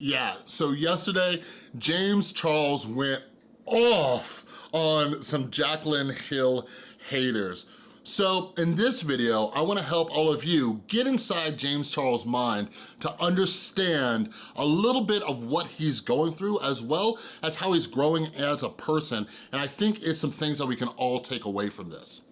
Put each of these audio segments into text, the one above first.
Yeah, so yesterday, James Charles went off on some Jaclyn Hill haters. So in this video, I wanna help all of you get inside James Charles' mind to understand a little bit of what he's going through as well as how he's growing as a person. And I think it's some things that we can all take away from this.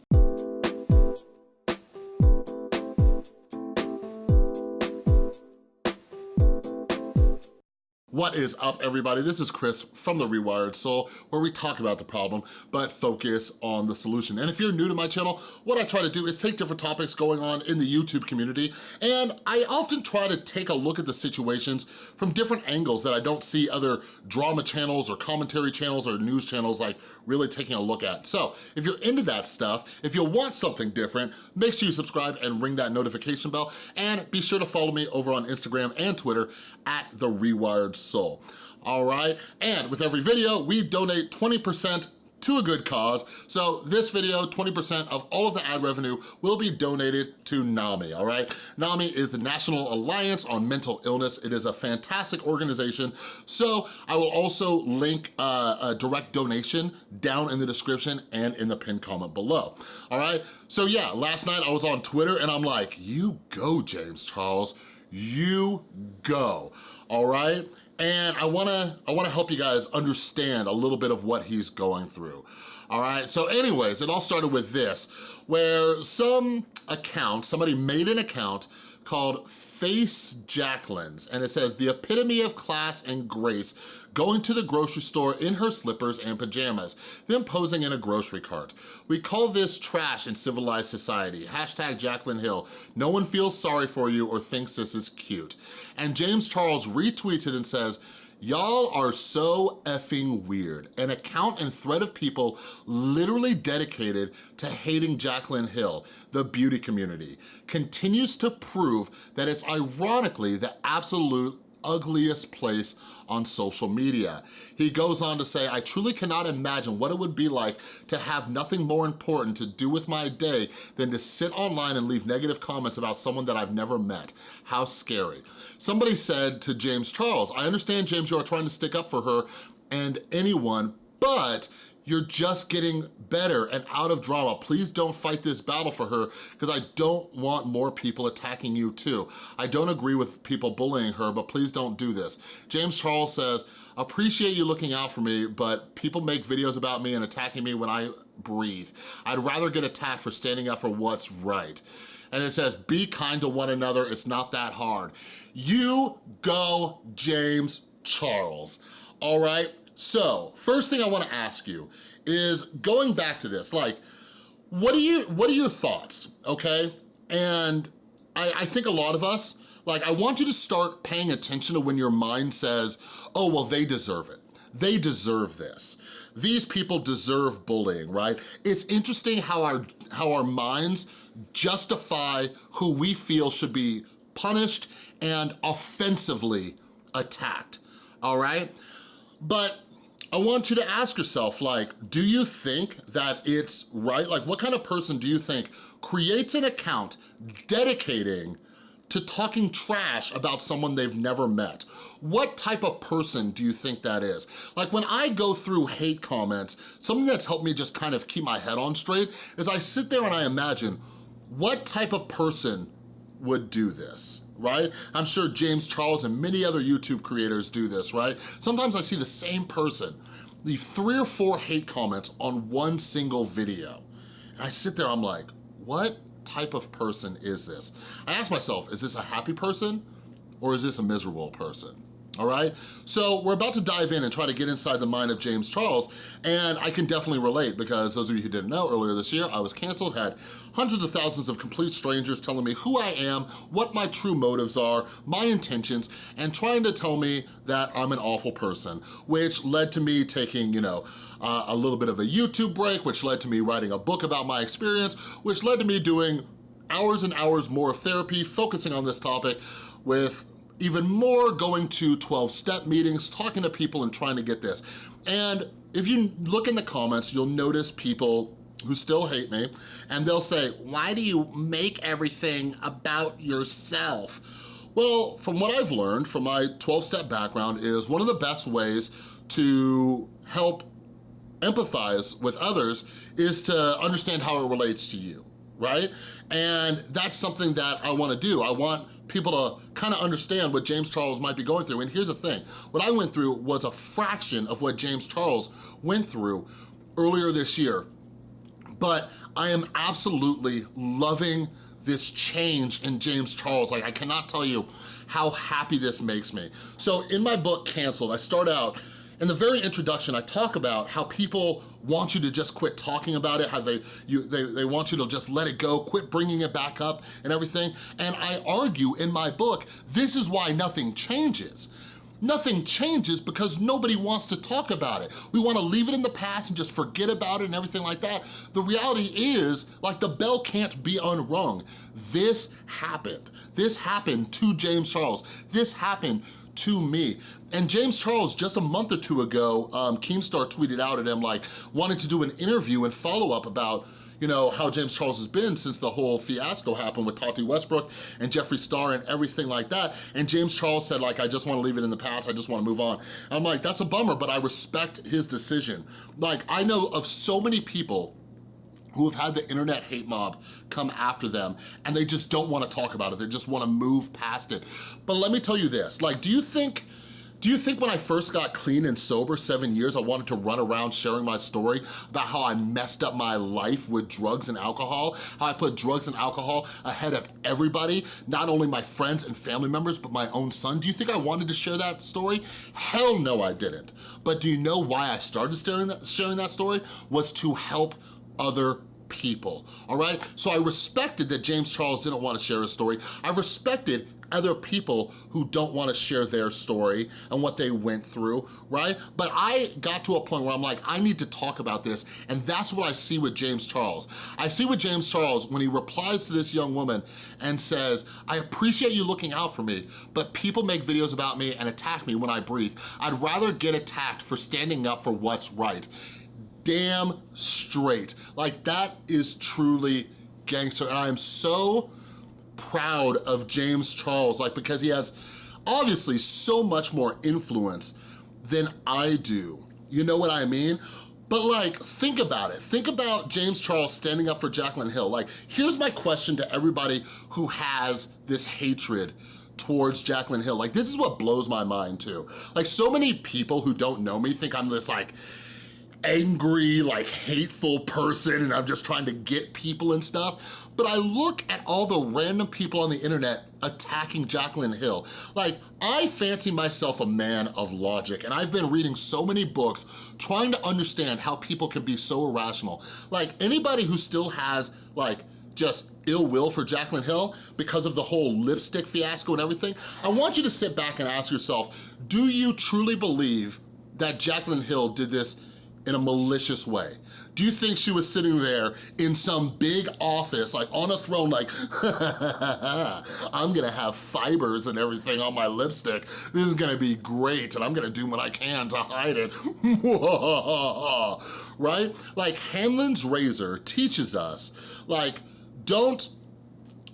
What is up, everybody? This is Chris from The Rewired Soul, where we talk about the problem, but focus on the solution. And if you're new to my channel, what I try to do is take different topics going on in the YouTube community, and I often try to take a look at the situations from different angles that I don't see other drama channels or commentary channels or news channels like really taking a look at. So if you're into that stuff, if you want something different, make sure you subscribe and ring that notification bell, and be sure to follow me over on Instagram and Twitter at The Rewired Soul soul. All right, and with every video, we donate 20% to a good cause. So this video, 20% of all of the ad revenue will be donated to NAMI, all right? NAMI is the National Alliance on Mental Illness. It is a fantastic organization. So I will also link uh, a direct donation down in the description and in the pinned comment below, all right? So yeah, last night I was on Twitter and I'm like, you go, James Charles, you go, all right? And I wanna, I wanna help you guys understand a little bit of what he's going through. All right, so anyways, it all started with this, where some account, somebody made an account called Face Jaclyn's, and it says, the epitome of class and grace, going to the grocery store in her slippers and pajamas, then posing in a grocery cart. We call this trash in civilized society. Hashtag Jaclyn Hill. No one feels sorry for you or thinks this is cute. And James Charles retweets it and says, Y'all are so effing weird. An account and thread of people literally dedicated to hating Jaclyn Hill, the beauty community, continues to prove that it's ironically the absolute ugliest place on social media. He goes on to say, I truly cannot imagine what it would be like to have nothing more important to do with my day than to sit online and leave negative comments about someone that I've never met. How scary. Somebody said to James Charles, I understand, James, you are trying to stick up for her and anyone, but you're just getting better and out of drama. Please don't fight this battle for her because I don't want more people attacking you too. I don't agree with people bullying her, but please don't do this. James Charles says, appreciate you looking out for me, but people make videos about me and attacking me when I breathe. I'd rather get attacked for standing up for what's right. And it says, be kind to one another, it's not that hard. You go, James Charles, all right? So, first thing I wanna ask you is going back to this, like, what are you, what are your thoughts, okay? And I, I think a lot of us, like, I want you to start paying attention to when your mind says, oh, well, they deserve it. They deserve this. These people deserve bullying, right? It's interesting how our, how our minds justify who we feel should be punished and offensively attacked, all right? But I want you to ask yourself, like, do you think that it's right? Like, what kind of person do you think creates an account dedicating to talking trash about someone they've never met. What type of person do you think that is? Like when I go through hate comments, something that's helped me just kind of keep my head on straight is I sit there and I imagine, what type of person would do this? Right? I'm sure James Charles and many other YouTube creators do this, right? Sometimes I see the same person leave three or four hate comments on one single video. And I sit there, I'm like, what type of person is this? I ask myself, is this a happy person or is this a miserable person? All right? So we're about to dive in and try to get inside the mind of James Charles, and I can definitely relate because those of you who didn't know, earlier this year, I was canceled, had hundreds of thousands of complete strangers telling me who I am, what my true motives are, my intentions, and trying to tell me that I'm an awful person, which led to me taking, you know, uh, a little bit of a YouTube break, which led to me writing a book about my experience, which led to me doing hours and hours more therapy, focusing on this topic with even more going to 12-step meetings, talking to people and trying to get this. And if you look in the comments, you'll notice people who still hate me, and they'll say, why do you make everything about yourself? Well, from what I've learned from my 12-step background is one of the best ways to help empathize with others is to understand how it relates to you, right? And that's something that I wanna do. I want people to kind of understand what James Charles might be going through. And here's the thing, what I went through was a fraction of what James Charles went through earlier this year. But I am absolutely loving this change in James Charles. Like I cannot tell you how happy this makes me. So in my book, Canceled, I start out in the very introduction, I talk about how people want you to just quit talking about it, how they, you, they, they want you to just let it go, quit bringing it back up and everything. And I argue in my book, this is why nothing changes. Nothing changes because nobody wants to talk about it. We wanna leave it in the past and just forget about it and everything like that. The reality is, like the bell can't be unrung. This happened. This happened to James Charles. This happened to me. And James Charles, just a month or two ago, um, Keemstar tweeted out at him like, wanting to do an interview and follow up about you know, how James Charles has been since the whole fiasco happened with Tati Westbrook and Jeffree Star and everything like that. And James Charles said like, I just wanna leave it in the past, I just wanna move on. I'm like, that's a bummer, but I respect his decision. Like, I know of so many people who have had the internet hate mob come after them and they just don't wanna talk about it. They just wanna move past it. But let me tell you this, like, do you think do you think when I first got clean and sober seven years, I wanted to run around sharing my story about how I messed up my life with drugs and alcohol, how I put drugs and alcohol ahead of everybody, not only my friends and family members, but my own son? Do you think I wanted to share that story? Hell no, I didn't. But do you know why I started sharing that, story? Was to help other people, all right? So I respected that James Charles didn't want to share his story. I respected other people who don't wanna share their story and what they went through, right? But I got to a point where I'm like, I need to talk about this, and that's what I see with James Charles. I see with James Charles when he replies to this young woman and says, I appreciate you looking out for me, but people make videos about me and attack me when I breathe. I'd rather get attacked for standing up for what's right. Damn straight. Like that is truly gangster, and I am so proud of James Charles, like because he has obviously so much more influence than I do. You know what I mean? But like, think about it. Think about James Charles standing up for Jaclyn Hill. Like, here's my question to everybody who has this hatred towards Jaclyn Hill. Like, this is what blows my mind too. Like, so many people who don't know me think I'm this like, angry, like hateful person and I'm just trying to get people and stuff. But I look at all the random people on the internet attacking Jaclyn Hill. Like, I fancy myself a man of logic, and I've been reading so many books trying to understand how people can be so irrational. Like, anybody who still has, like, just ill will for Jaclyn Hill because of the whole lipstick fiasco and everything, I want you to sit back and ask yourself, do you truly believe that Jaclyn Hill did this in a malicious way? Do you think she was sitting there in some big office, like on a throne, like, I'm gonna have fibers and everything on my lipstick. This is gonna be great, and I'm gonna do what I can to hide it. right? Like, Hanlon's razor teaches us, like, don't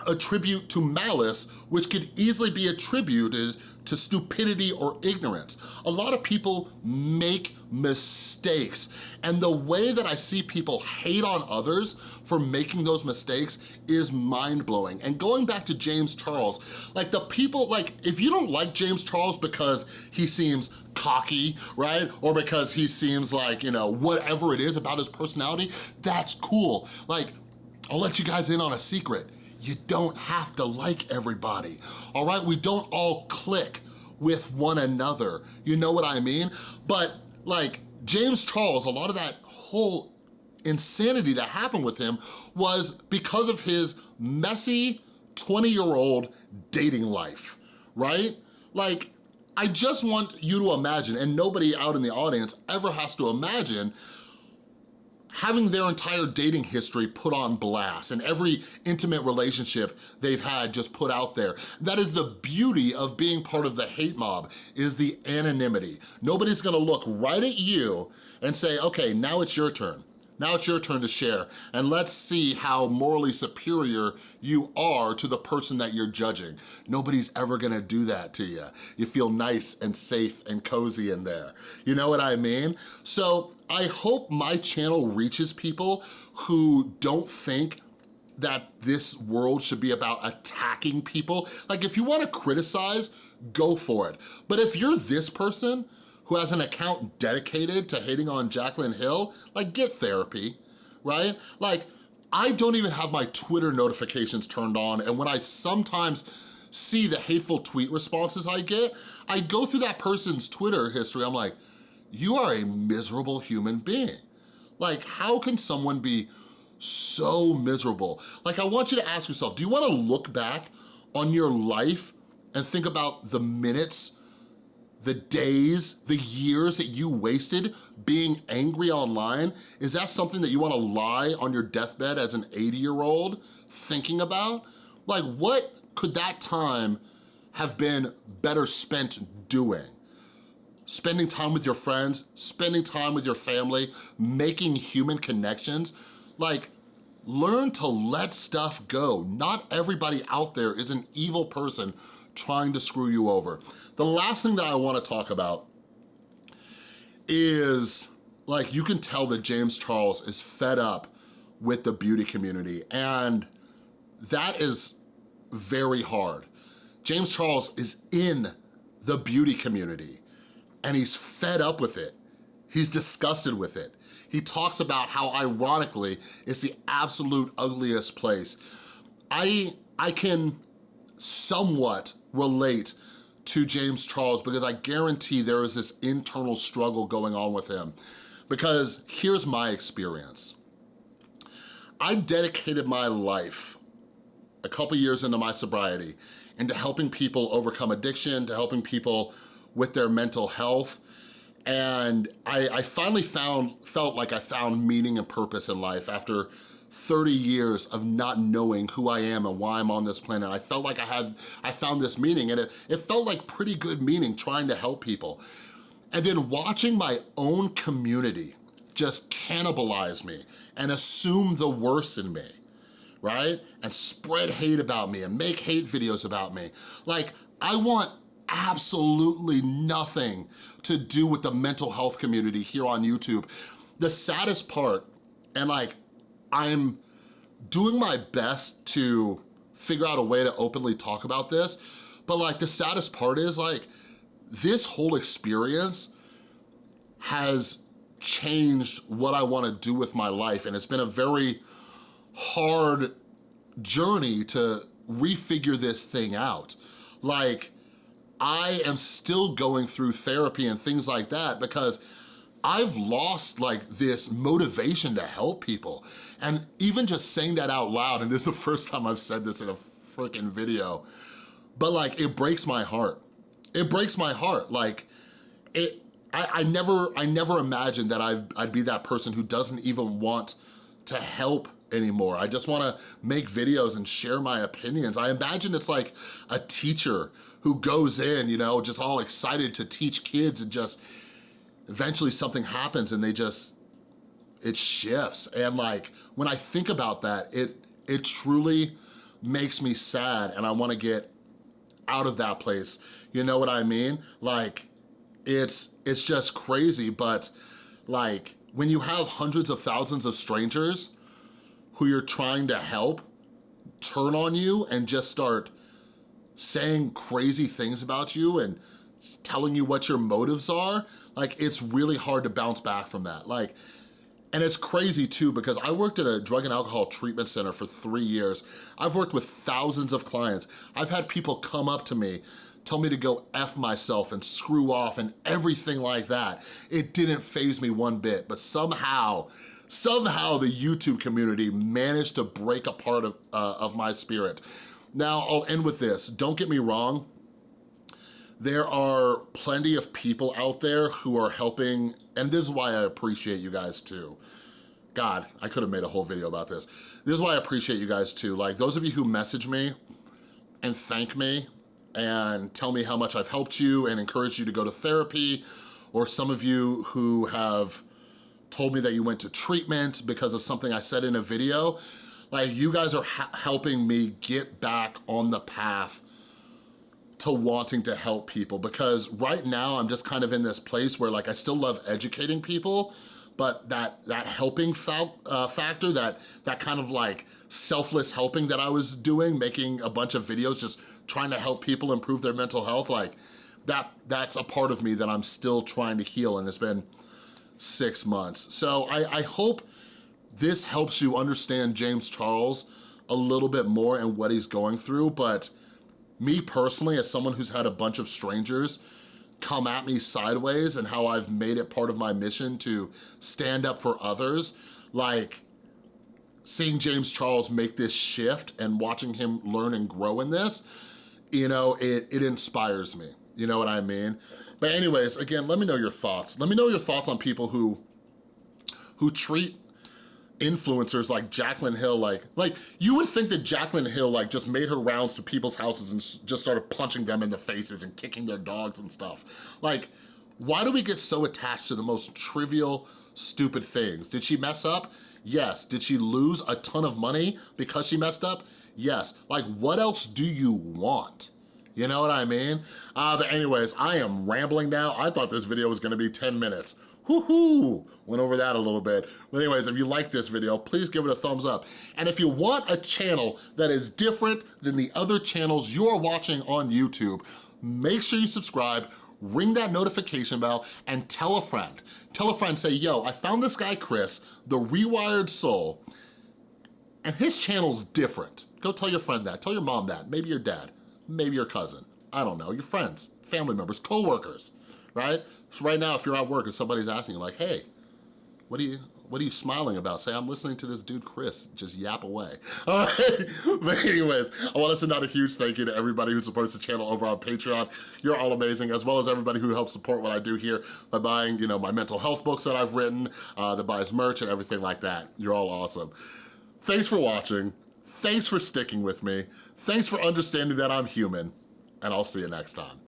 attribute to malice, which could easily be attributed to stupidity or ignorance. A lot of people make mistakes. And the way that I see people hate on others for making those mistakes is mind-blowing. And going back to James Charles, like the people, like if you don't like James Charles because he seems cocky, right? Or because he seems like, you know, whatever it is about his personality, that's cool. Like, I'll let you guys in on a secret you don't have to like everybody, all right? We don't all click with one another, you know what I mean? But like James Charles, a lot of that whole insanity that happened with him was because of his messy 20-year-old dating life, right? Like, I just want you to imagine, and nobody out in the audience ever has to imagine, having their entire dating history put on blast and every intimate relationship they've had just put out there. That is the beauty of being part of the hate mob, is the anonymity. Nobody's gonna look right at you and say, okay, now it's your turn. Now it's your turn to share, and let's see how morally superior you are to the person that you're judging. Nobody's ever gonna do that to you. You feel nice and safe and cozy in there. You know what I mean? So I hope my channel reaches people who don't think that this world should be about attacking people. Like if you wanna criticize, go for it. But if you're this person who has an account dedicated to hating on Jaclyn Hill, like get therapy, right? Like I don't even have my Twitter notifications turned on and when I sometimes see the hateful tweet responses I get, I go through that person's Twitter history, I'm like, you are a miserable human being. Like, how can someone be so miserable? Like, I want you to ask yourself, do you wanna look back on your life and think about the minutes, the days, the years that you wasted being angry online? Is that something that you wanna lie on your deathbed as an 80-year-old thinking about? Like, what could that time have been better spent doing? Spending time with your friends, spending time with your family, making human connections. Like, learn to let stuff go. Not everybody out there is an evil person trying to screw you over. The last thing that I wanna talk about is, like, you can tell that James Charles is fed up with the beauty community, and that is very hard. James Charles is in the beauty community, and he's fed up with it. He's disgusted with it. He talks about how, ironically, it's the absolute ugliest place. I, I can somewhat relate to James Charles because I guarantee there is this internal struggle going on with him. Because here's my experience. I dedicated my life a couple years into my sobriety into helping people overcome addiction, to helping people with their mental health. And I, I finally found, felt like I found meaning and purpose in life after 30 years of not knowing who I am and why I'm on this planet. I felt like I had, I found this meaning and it, it felt like pretty good meaning trying to help people. And then watching my own community just cannibalize me and assume the worst in me, right? And spread hate about me and make hate videos about me. Like, I want absolutely nothing to do with the mental health community here on YouTube. The saddest part, and like, I'm doing my best to figure out a way to openly talk about this, but like the saddest part is like, this whole experience has changed what I wanna do with my life and it's been a very hard journey to refigure this thing out. Like, I am still going through therapy and things like that because I've lost like this motivation to help people. And even just saying that out loud, and this is the first time I've said this in a freaking video, but like it breaks my heart. It breaks my heart. Like it, I, I never, I never imagined that I'd, I'd be that person who doesn't even want to help anymore. I just wanna make videos and share my opinions. I imagine it's like a teacher who goes in, you know, just all excited to teach kids and just eventually something happens and they just, it shifts. And like, when I think about that, it, it truly makes me sad and I wanna get out of that place. You know what I mean? Like, it's, it's just crazy, but like, when you have hundreds of thousands of strangers who you're trying to help turn on you and just start saying crazy things about you and telling you what your motives are, like it's really hard to bounce back from that. Like, and it's crazy too because I worked at a drug and alcohol treatment center for three years. I've worked with thousands of clients. I've had people come up to me tell me to go F myself and screw off and everything like that. It didn't faze me one bit, but somehow, somehow the YouTube community managed to break a part of, uh, of my spirit. Now, I'll end with this. Don't get me wrong. There are plenty of people out there who are helping, and this is why I appreciate you guys too. God, I could have made a whole video about this. This is why I appreciate you guys too. Like those of you who message me and thank me and tell me how much I've helped you and encourage you to go to therapy, or some of you who have told me that you went to treatment because of something I said in a video. Like you guys are helping me get back on the path to wanting to help people because right now I'm just kind of in this place where like I still love educating people, but that that helping uh, factor, that that kind of like selfless helping that I was doing, making a bunch of videos just trying to help people improve their mental health, like that that's a part of me that I'm still trying to heal and it's been six months. So I, I hope this helps you understand James Charles a little bit more and what he's going through, but me personally, as someone who's had a bunch of strangers come at me sideways and how I've made it part of my mission to stand up for others, like seeing James Charles make this shift and watching him learn and grow in this, you know, it, it inspires me. You know what I mean? But anyways, again, let me know your thoughts. Let me know your thoughts on people who who treat influencers like Jaclyn Hill, like, like you would think that Jaclyn Hill like just made her rounds to people's houses and just started punching them in the faces and kicking their dogs and stuff. Like, why do we get so attached to the most trivial, stupid things? Did she mess up? Yes. Did she lose a ton of money because she messed up? Yes. Like, what else do you want? You know what I mean? Uh, but anyways, I am rambling now. I thought this video was gonna be 10 minutes. Woohoo! Went over that a little bit. But anyways, if you like this video, please give it a thumbs up. And if you want a channel that is different than the other channels you're watching on YouTube, make sure you subscribe, ring that notification bell, and tell a friend. Tell a friend, say, yo, I found this guy Chris, The Rewired Soul, and his channel's different. Go tell your friend that, tell your mom that, maybe your dad, maybe your cousin. I don't know, your friends, family members, co-workers right? So right now, if you're at work and somebody's asking you like, hey, what are you, what are you smiling about? Say, I'm listening to this dude, Chris, just yap away. All right, but anyways, I want to send out a huge thank you to everybody who supports the channel over on Patreon. You're all amazing, as well as everybody who helps support what I do here by buying, you know, my mental health books that I've written, uh, that buys merch and everything like that. You're all awesome. Thanks for watching. Thanks for sticking with me. Thanks for understanding that I'm human, and I'll see you next time.